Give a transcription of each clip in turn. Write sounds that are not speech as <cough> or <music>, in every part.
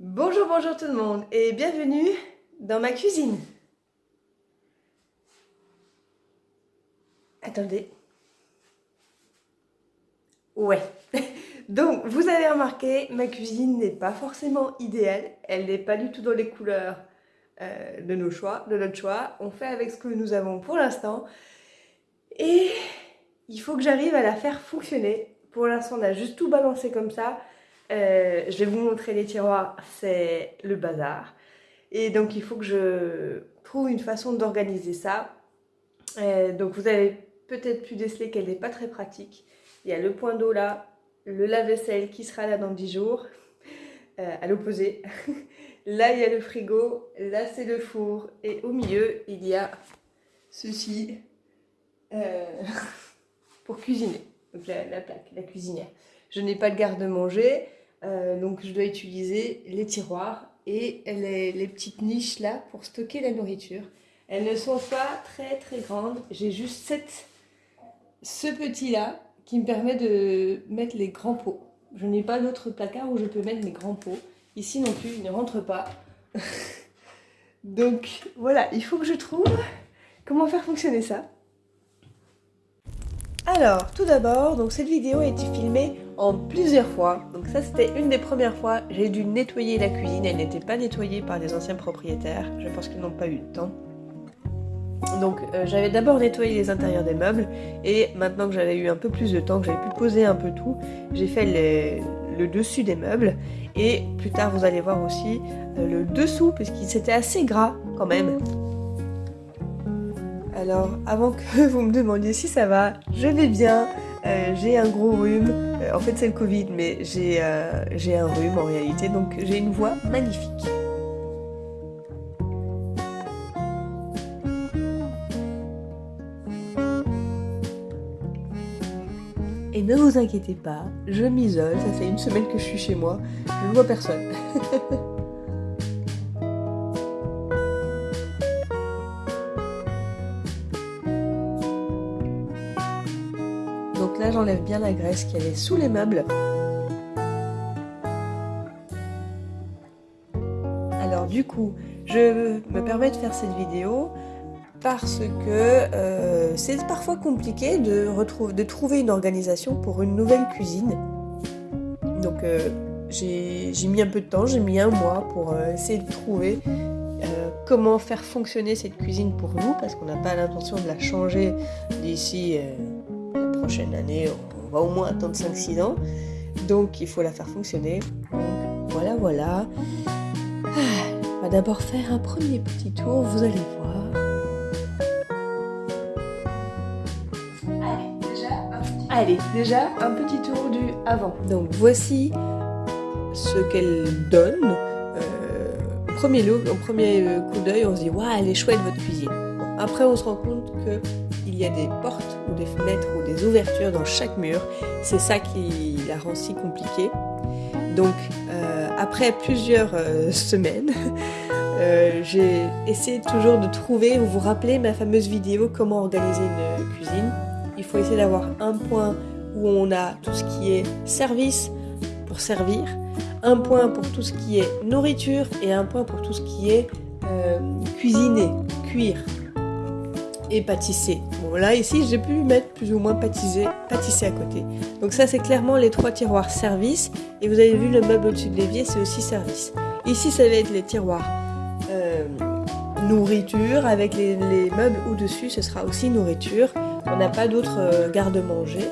Bonjour, bonjour tout le monde et bienvenue dans ma cuisine. Attendez. Ouais. <laughs> Donc, vous avez remarqué, ma cuisine n'est pas forcément idéale. Elle n'est pas du tout dans les couleurs euh, de nos choix, de notre choix. On fait avec ce que nous avons pour l'instant. Et il faut que j'arrive à la faire fonctionner. Pour l'instant, on a juste tout balancé comme ça. Euh, je vais vous montrer les tiroirs, c'est le bazar. Et donc, il faut que je trouve une façon d'organiser ça. Euh, donc, vous avez peut-être pu déceler qu'elle n'est pas très pratique. Il y a le point d'eau là, le lave-vaisselle qui sera là dans 10 jours, euh, à l'opposé. <laughs> là, il y a le frigo, là, c'est le four. Et au milieu, il y a ceci <laughs> pour cuisiner. Donc, la, la plaque, la cuisinière. Je n'ai pas de garde-manger. Euh, donc je dois utiliser les tiroirs et les, petites niches là pour stocker la nourriture. Elles ne sont pas très très grandes. J'ai juste cette, ce petit là qui me permet de mettre les grands pots. Je n'ai pas d'autre placard où je peux mettre mes grands pots. Ici non plus, ils ne rentrent pas. <laughs> donc voilà, il faut que je trouve comment faire fonctionner ça. Alors, tout d'abord, cette vidéo a été filmée en plusieurs fois. Donc ça, c'était une des premières fois. J'ai dû nettoyer la cuisine. Elle n'était pas nettoyée par les anciens propriétaires. Je pense qu'ils n'ont pas eu le temps. Donc euh, j'avais d'abord nettoyé les intérieurs des meubles et maintenant que j'avais eu un peu plus de temps, que j'avais pu poser un peu tout, j'ai fait le dessus des meubles et plus tard vous allez voir aussi euh, le dessous puisqu'il c'était assez gras quand même. Alors, avant que <laughs> vous me demandiez si ça va, je vais bien. Euh, j'ai un gros rhume. Euh, en fait, c'est le Covid, mais euh, j'ai un rhume en réalité, donc j'ai une voix magnifique. Et ne vous inquiétez pas, je m'isole, ça fait une semaine que je suis chez moi, je ne vois personne. <laughs> j'enlève bien la graisse qui avait sous les meubles. Alors du coup, je me permets de faire cette vidéo parce que euh, c'est parfois compliqué de, de trouver une organisation pour une nouvelle cuisine. Donc euh, j'ai mis un peu de temps, j'ai mis un mois pour euh, essayer de trouver comment faire fonctionner cette cuisine pour nous parce qu'on n'a pas l'intention de la changer d'ici prochaine année, on va au moins attendre 5-6 ans. Donc il faut la faire fonctionner. Donc voilà, voilà. Ah, on va d'abord faire un premier petit tour, vous allez voir. Allez, déjà un petit tour du avant. Donc voici ce qu'elle donne. Euh, au premier look, au premier coup d'œil, on se dit waouh, elle est chouette votre cuisine. après, on se rend compte que il y a des portes des fenêtres ou des ouvertures dans chaque mur. C'est ça qui la rend si compliquée. Donc, euh, après plusieurs euh, <laughs> semaines, euh, j'ai essayé toujours de trouver, vous vous rappelez ma fameuse vidéo comment organiser une cuisine. Il faut essayer d'avoir un point où on a tout ce qui est service pour servir, un point pour tout ce qui est nourriture et un point pour tout ce qui est cuisiner, cuire et pâtisser. Bon là ici j'ai pu mettre plus ou moins pâtisser, pâtisser à côté. Donc ça c'est clairement les trois tiroirs service et vous avez vu le meuble au-dessus de l'évier c'est aussi service. Ici ça va être les tiroirs euh, nourriture avec les, meubles au-dessus ce sera aussi nourriture. On n'a pas d'autres euh, garde-manger.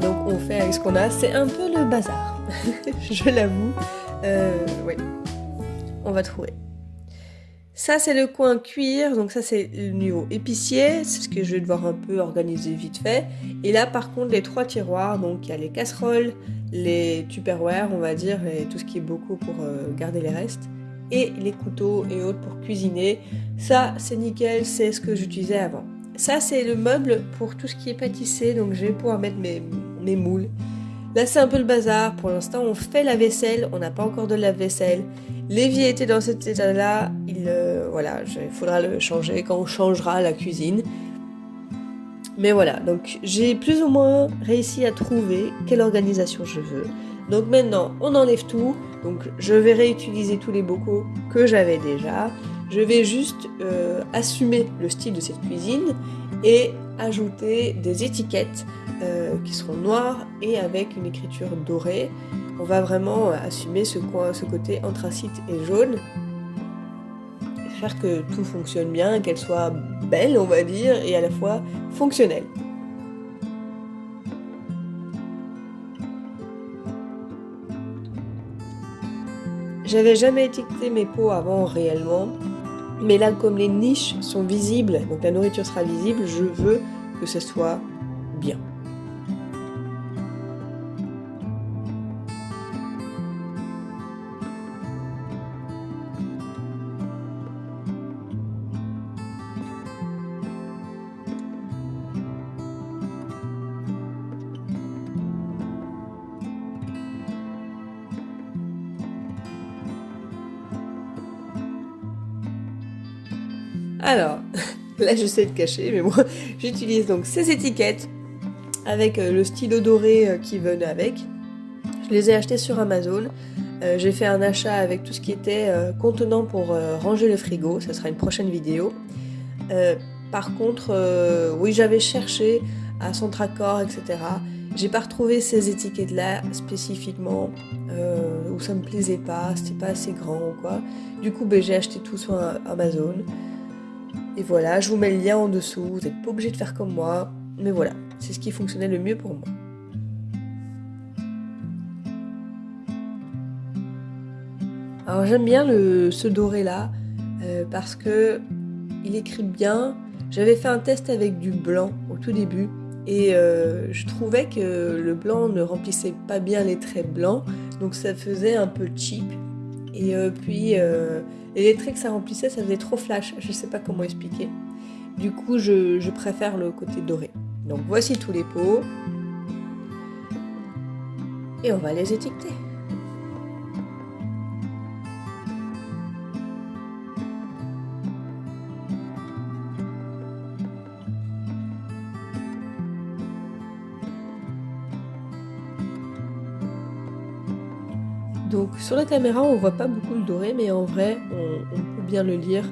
Donc on fait avec ce qu'on a. C'est un peu le bazar, <laughs> je l'avoue. Euh, oui, on va trouver. Ça, c'est le coin cuir, donc ça, c'est le niveau épicier, c'est ce que je vais devoir un peu organiser vite fait. Et là, par contre, les trois tiroirs, donc il y a les casseroles, les tupperware, on va dire, et tout ce qui est beaucoup pour euh, garder les restes, et les couteaux et autres pour cuisiner. Ça, c'est nickel, c'est ce que j'utilisais avant. Ça, c'est le meuble pour tout ce qui est pâtissé, donc je vais pouvoir mettre mes, mes moules. Là, c'est un peu le bazar. Pour l'instant, on fait la vaisselle. On n'a pas encore de lave-vaisselle. L'évier était dans cet état-là. Il, euh, voilà, il faudra le changer quand on changera la cuisine. Mais voilà, donc j'ai plus ou moins réussi à trouver quelle organisation je veux. Donc maintenant, on enlève tout. Donc je vais réutiliser tous les bocaux que j'avais déjà. Je vais juste euh, assumer le style de cette cuisine et ajouter des étiquettes euh, qui seront noires et avec une écriture dorée. On va vraiment assumer ce, coin, ce côté anthracite et jaune. Faire que tout fonctionne bien, qu'elle soit belle on va dire, et à la fois fonctionnelle. J'avais jamais étiqueté mes pots avant réellement, mais là comme les niches sont visibles, donc la nourriture sera visible, je veux que ce soit bien. Alors, <laughs> là je sais de cacher, mais moi <laughs> j'utilise donc ces étiquettes avec euh, le stylo doré euh, qui venait avec. Je les ai achetés sur Amazon. Euh, j'ai fait un achat avec tout ce qui était contenant pour ranger le frigo, ça sera une prochaine vidéo. par contre, oui j'avais cherché à Centracor, etc. J'ai pas retrouvé ces étiquettes là spécifiquement, où ça me plaisait pas, c'était pas assez grand ou quoi. Du coup ben, j'ai acheté tout sur Amazon. Et voilà, je vous mets le lien en dessous, vous n'êtes pas obligé de faire comme moi, mais voilà, c'est ce qui fonctionnait le mieux pour moi. Alors j'aime bien le, ce doré là, euh, parce que il écrit bien. J'avais fait un test avec du blanc au tout début, et euh, je trouvais que le blanc ne remplissait pas bien les traits blancs, donc ça faisait un peu cheap. Et euh, puis et les traits que ça remplissait, ça faisait trop flash, je sais pas comment expliquer. Du coup, je, préfère le côté doré. Donc voici tous les pots. Et on va les étiqueter. Sur la caméra on voit pas beaucoup le doré mais en vrai on, peut bien le lire.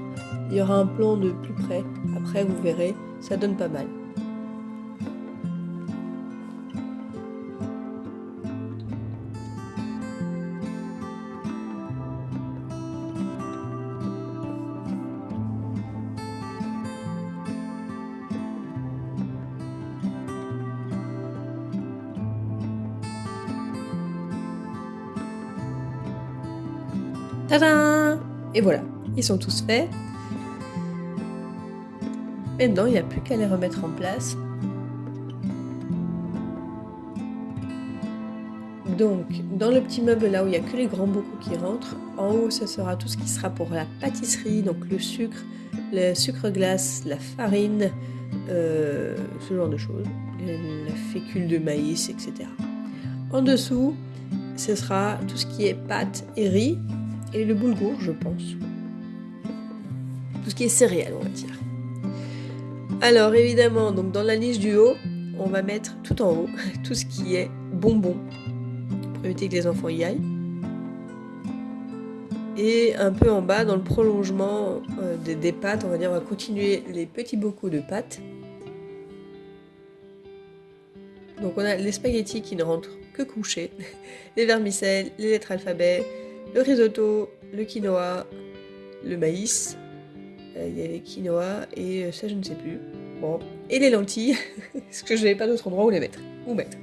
Il y aura un plan de plus près, après vous verrez, ça donne pas mal. Tadam Et voilà, ils sont tous faits. Maintenant, il n'y a plus qu'à les remettre en place. Donc, dans le petit meuble là où il n'y a que les grands bocaux qui rentrent, en haut, ce sera tout ce qui sera pour la pâtisserie, donc le sucre, le sucre glace, la farine, euh, ce genre de choses, la fécule de maïs, etc. En dessous, ce sera tout ce qui est pâte et riz, et le boulgour, je pense. Tout ce qui est céréales, on va dire. Alors évidemment, donc dans la niche du haut, on va mettre tout en haut <laughs> tout ce qui est bonbons pour éviter que les enfants y aillent. Et un peu en bas, dans le prolongement euh, des, pâtes, on va dire, on va continuer les petits bocaux de pâtes. Donc on a les spaghettis qui ne rentrent que couchés, <laughs> les vermicelles, les lettres alphabet, le risotto, le quinoa, le maïs, euh, il y avait quinoa et euh, ça je ne sais plus. Bon, et les lentilles, <laughs> parce que je n'avais pas d'autre endroit où les mettre. Où mettre.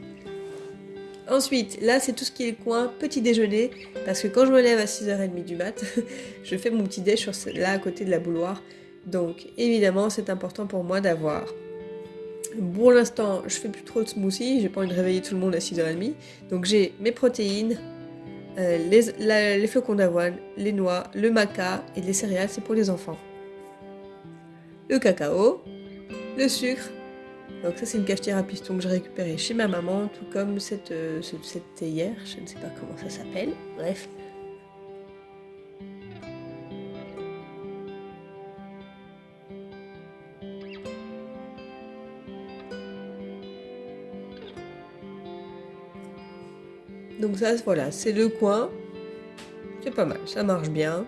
Ensuite, là c'est tout ce qui est coin petit déjeuner, parce que quand je me lève à 6h30 du mat, <laughs> je fais mon petit déj là à côté de la bouloire. Donc évidemment c'est important pour moi d'avoir pour l'instant, je fais plus trop de smoothie, j'ai pas envie de réveiller tout le monde à 6h30. Donc j'ai mes protéines, euh, les, flocons d'avoine, les noix, le maca et les céréales, c'est pour les enfants. Le cacao, le sucre. Donc ça c'est une cafetière à piston que j'ai récupérée chez ma maman, tout comme cette, euh, cette théière, je ne sais pas comment ça s'appelle. Bref, Donc ça, voilà, c'est le coin. C'est pas mal, ça marche bien.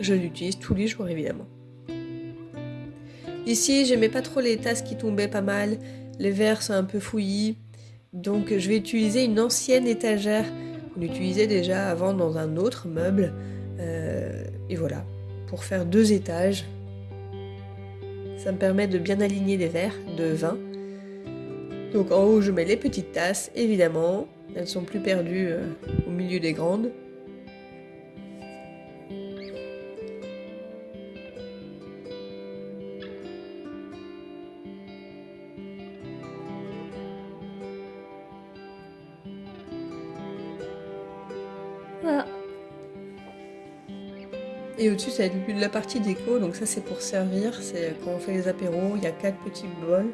Je l'utilise tous les jours, évidemment. Ici, j'aimais pas trop les tasses qui tombaient pas mal. Les verres sont un peu fouillis. Donc je vais utiliser une ancienne étagère qu'on utilisait déjà avant dans un autre meuble. Euh, et voilà, pour faire deux étages. Ça me permet de bien aligner les verres de vin. Donc en haut, je mets les petites tasses, évidemment. Elles sont plus perdues euh, au milieu des grandes. Et au-dessus, être la partie déco. Donc ça, c'est pour servir. C'est quand on fait les apéros, il y a quatre petits bols.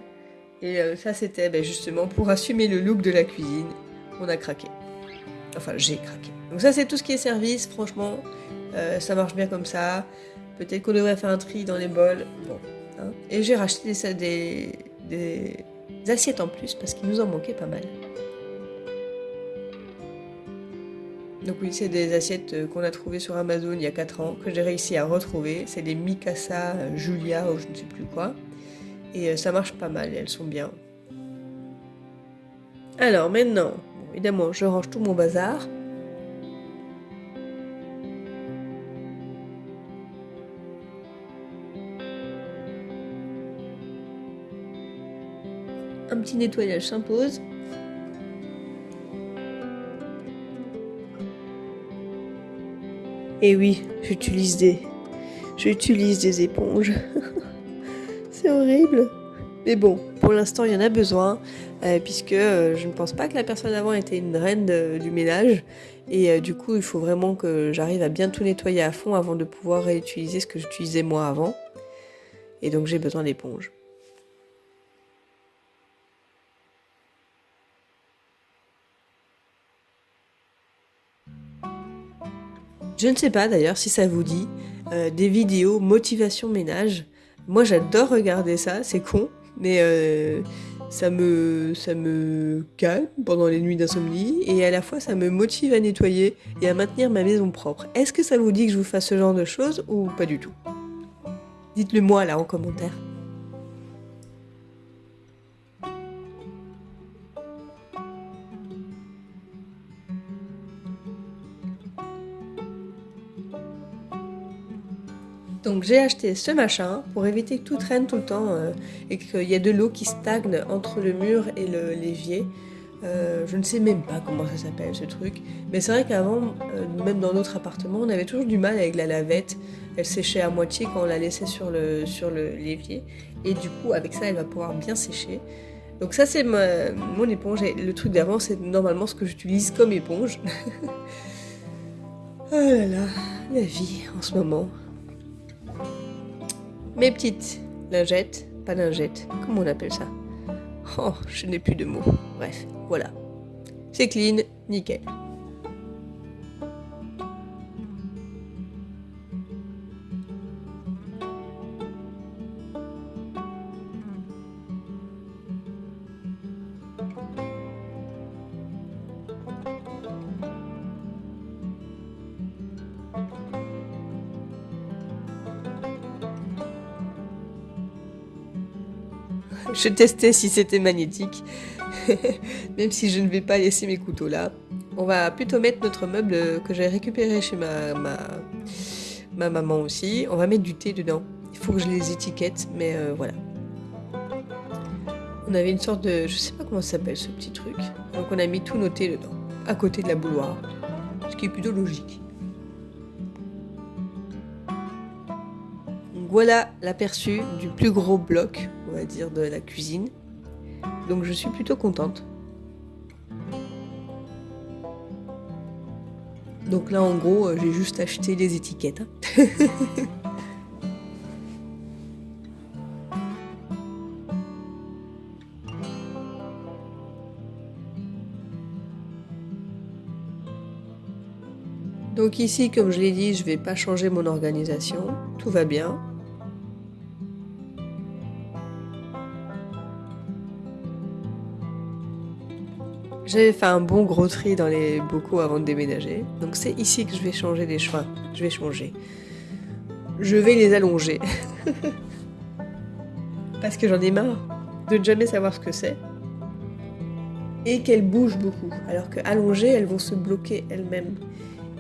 Et euh, ça, c'était ben, justement pour assumer le look de la cuisine. On a craqué. Enfin, j'ai craqué. Donc ça, c'est tout ce qui est service. Franchement, euh, ça marche bien comme ça. Peut-être qu'on devrait faire un tri dans les bols. Bon. Hein. Et j'ai racheté des, des assiettes en plus parce qu'il nous en manquait pas mal. Donc oui, c'est des assiettes euh, qu'on a trouvées sur Amazon il y a 4 ans, que j'ai réussi à retrouver. C'est des Mikasa Julia ou je ne sais plus quoi. Et euh, ça marche pas mal, elles sont bien. Alors maintenant, évidemment, je range tout mon bazar. Un petit nettoyage s'impose. Et oui, j'utilise des... J'utilise des éponges. <laughs> c'est horrible. Mais bon, pour l'instant, il y en a besoin, euh, puisque euh, je ne pense pas que la personne avant était une reine du ménage. Et euh, du coup, il faut vraiment que j'arrive à bien tout nettoyer à fond avant de pouvoir réutiliser ce que j'utilisais moi avant. Et donc, j'ai besoin d'éponges. Je ne sais pas d'ailleurs si ça vous dit des vidéos motivation ménage. Moi j'adore regarder ça, c'est con, mais euh, ça, me, ça me calme pendant les nuits d'insomnie et à la fois ça me motive à nettoyer et à maintenir ma maison propre. Est-ce que ça vous dit que je vous fasse ce genre de choses ou pas du tout? Dites-le moi là en commentaire. Donc j'ai acheté ce machin pour éviter que tout traîne tout le temps euh, et qu'il y ait de l'eau qui stagne entre le mur et l'évier. Euh, je ne sais même pas comment ça s'appelle ce truc, mais c'est vrai qu'avant, euh, même dans notre appartement, on avait toujours du mal avec la lavette. Elle séchait à moitié quand on la laissait sur le sur l'évier, et du coup avec ça, elle va pouvoir bien sécher. Donc ça c'est mon éponge. Et le truc d'avant, c'est normalement ce que j'utilise comme éponge. oh <laughs> là là, la vie en ce moment. Mes petites lingettes, pas lingettes, comment on appelle ça? Oh, je n'ai plus de mots. Bref, voilà. C'est clean, nickel. Je testais si c'était magnétique, <laughs> même si je ne vais pas laisser mes couteaux là. On va plutôt mettre notre meuble que j'ai récupéré chez ma, ma, maman aussi. On va mettre du thé dedans. Il faut que je les étiquette, mais euh, voilà. On avait une sorte de... Je sais pas comment ça s'appelle ce petit truc. Donc on a mis tout nos thés dedans, à côté de la bouloire. Ce qui est plutôt logique. voilà l'aperçu du plus gros bloc, dire, de la cuisine. Donc je suis plutôt contente. Donc là, en gros, euh, j'ai juste acheté les étiquettes. Hein. <laughs> Donc ici, comme je l'ai dit, je vais pas changer mon organisation. Tout va bien. J'avais fait un bon gros tri dans les bocaux avant de déménager. Donc c'est ici que je vais changer les chemins. Je vais changer. Je vais les allonger. <laughs> Parce que j'en ai marre de ne jamais savoir ce que c'est. Et qu'elles bougent beaucoup. Alors qu'allongées, elles vont se bloquer elles-mêmes.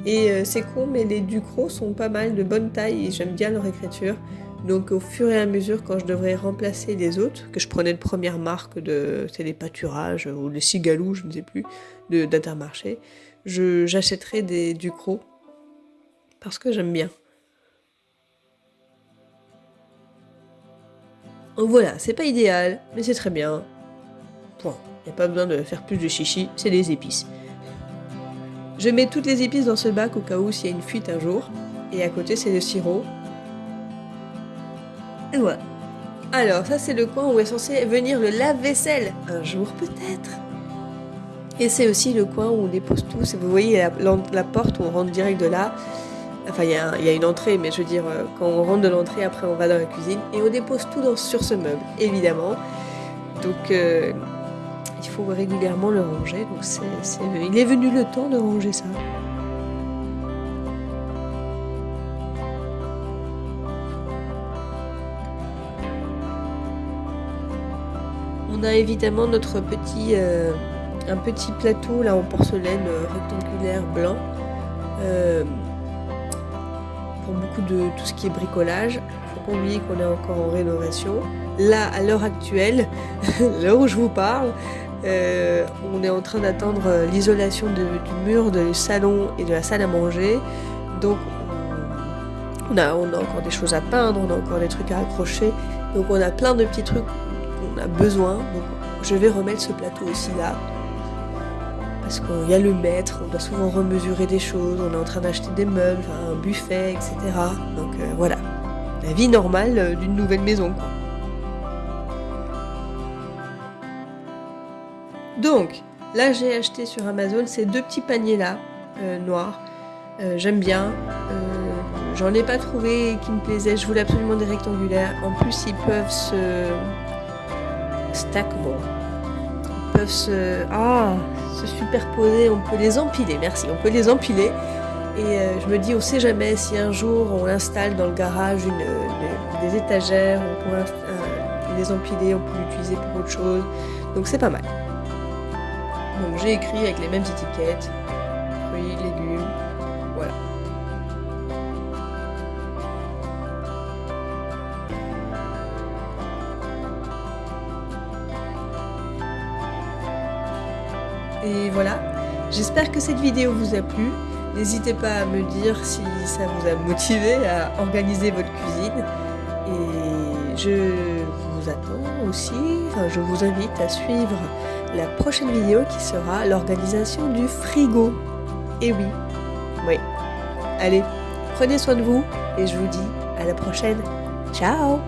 Et euh, c'est con, mais les Ducros sont pas mal de bonne taille et j'aime bien leur écriture. Donc au fur et à mesure, quand je devrais remplacer les autres, que je prenais de première marque de, c'est des pâturages ou les cigalous, je ne sais plus, d'Intermarché, j'achèterai des Ducros parce que j'aime bien. Donc voilà, c'est pas idéal, mais c'est très bien. Point. Il n'y a pas besoin de faire plus de chichi, c'est des épices. Je mets toutes les épices dans ce bac au cas où s'il y a une fuite un jour. Et à côté, c'est le sirop. Alors, ça, c'est le coin où est censé venir le lave-vaisselle. Un jour, peut-être. Et c'est aussi le coin où on dépose tout. vous voyez la, porte où on rentre direct de là. Enfin, il y, a une entrée, mais je veux dire, euh, quand on rentre de l'entrée, après, on va dans la cuisine. Et on dépose tout sur ce meuble, évidemment. Donc, euh, il faut régulièrement le ranger. Il est venu le temps de ranger ça. A évidemment notre petit, euh, un petit plateau là en porcelaine euh, rectangulaire blanc. Euh, pour beaucoup de tout ce qui est bricolage. Faut pas oublier qu'on est encore en rénovation. Là, à l'heure actuelle, <laughs> l'heure où je vous parle, on est en train d'attendre l'isolation du mur du salon et de la salle à manger. Donc on a, on a encore des choses à peindre, on a encore des trucs à accrocher. Donc on a plein de petits trucs qu'on a besoin. Je vais remettre ce plateau aussi là. Parce qu'il y a le maître, on doit souvent remesurer des choses, on est en train d'acheter des meubles, un buffet, etc. Donc euh, voilà, la vie normale d'une nouvelle maison. Donc, là j'ai acheté sur Amazon ces deux petits paniers là, euh, noirs. Euh, j'aime bien. Euh, j'en ai pas trouvé qui me plaisait. Je voulais absolument des rectangulaires. En plus, ils peuvent se stack. Bon, ils peuvent se ah se superposer. On peut les empiler. Merci. On peut les empiler. Et je me dis, on sait jamais si un jour on installe dans le garage des étagères, on pourrait les empiler, on peut l'utiliser pour autre chose. Donc c'est pas mal. Donc j'ai écrit avec les mêmes étiquettes, j'espère que cette vidéo vous a plu. N'hésitez pas à me dire si ça vous a motivé à organiser votre cuisine. Et je vous attends aussi, enfin je vous invite à suivre la prochaine vidéo qui sera l'organisation du frigo. Et oui, oui. Allez, prenez soin de vous et je vous dis à la prochaine. Ciao